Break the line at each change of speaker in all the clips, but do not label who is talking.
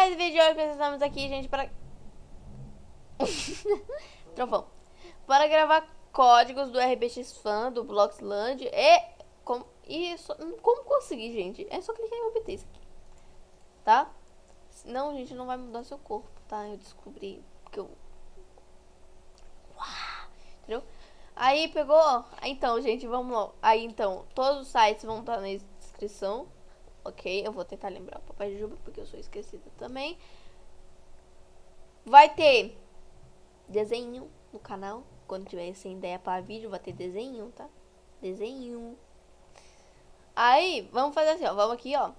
mais vídeo hoje precisamos aqui, gente, para... Trovão. Para gravar códigos do RBX Fan, do Bloxland e... Como, e so, como conseguir, gente? É só clicar em obter isso aqui. Tá? Não, gente, não vai mudar seu corpo, tá? Eu descobri que eu... Entendeu? Aí pegou... Então, gente, vamos lá. Aí, então, todos os sites vão estar na descrição. Ok? Eu vou tentar lembrar o Papai Juba, porque eu sou esquecida também. Vai ter desenho no canal. Quando tiver sem ideia para vídeo, vai ter desenho, tá? Desenho. Aí, vamos fazer assim, ó. Vamos aqui, ó.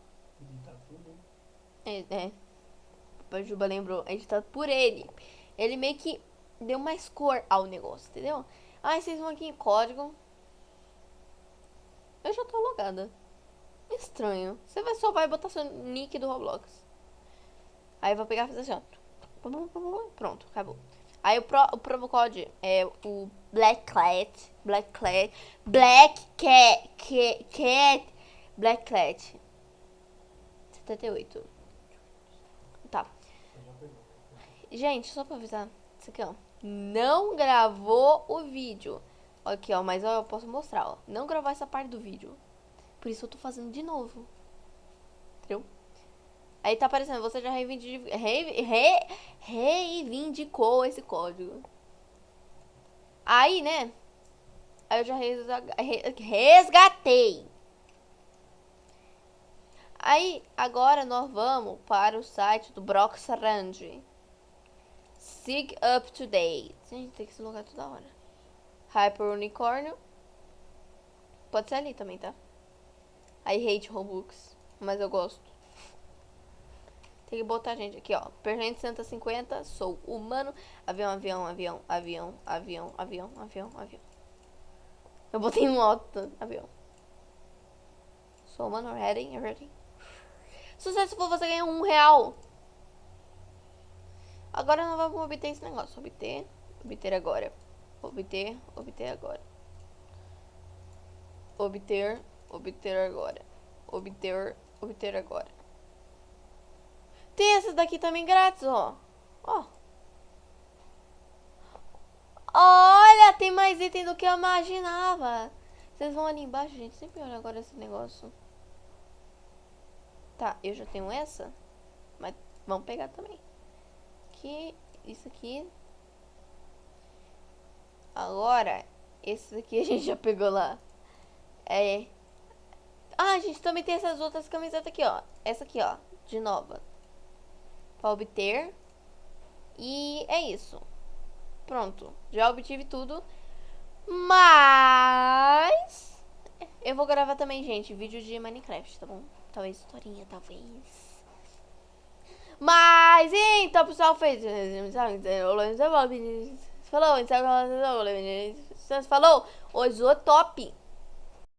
É, é. Papai Juba lembrou, editado por ele. Ele meio que deu mais cor ao negócio, entendeu? Aí vocês vão aqui em código. Eu já tô logada. Estranho. Você vai só vai botar seu nick do Roblox. Aí vou pegar e fazer assim, ó. Pronto, acabou. Aí o, pro, o promo code é o Black Cat. Black Cat. Black Cat. Cat. cat Black Cat. 78. Tá. Gente, só pra avisar. Isso aqui, ó. Não gravou o vídeo. Aqui, ó. Mas ó, eu posso mostrar, ó. Não gravou essa parte do vídeo. Por isso eu tô fazendo de novo. Entendeu? Aí tá aparecendo, você já reivindicou, re, re, reivindicou esse código. Aí, né? Aí eu já resgatei. Aí, agora nós vamos para o site do Broxrand. Sig Up to Date. Gente, tem que se logar toda hora. Hyper Unicórnio. Pode ser ali também, tá? I hate Robux, mas eu gosto. Tem que botar gente aqui, ó. Pergente 150, sou humano. Avião, avião, avião, avião, avião, avião, avião, avião. Eu botei alto avião. Sou humano, ready, ready. Sucesso for você ganhar um real. Agora não vamos obter esse negócio. Obter, obter agora. Obter, obter agora. Obter, obter agora. Obter, obter agora. Tem essa daqui também grátis, ó. Ó. Olha, tem mais item do que eu imaginava. Vocês vão ali embaixo, gente. Sempre olha agora esse negócio. Tá, eu já tenho essa. Mas vamos pegar também. Aqui, isso aqui. Agora, esse aqui a gente já pegou lá. É, ah, gente também tem essas outras camisetas aqui, ó. Essa aqui, ó, de nova. Pra obter. E é isso. Pronto. Já obtive tudo. Mas... Eu vou gravar também, gente, vídeo de Minecraft, tá bom? Talvez historinha, talvez. Mas, então, pessoal, fez... Falou, falou, falou, falou,